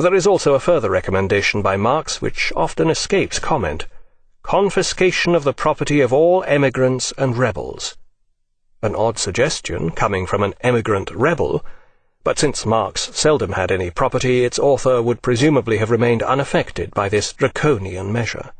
There is also a further recommendation by Marx which often escapes comment. Confiscation of the property of all emigrants and rebels. An odd suggestion, coming from an emigrant rebel, but since Marx seldom had any property, its author would presumably have remained unaffected by this draconian measure.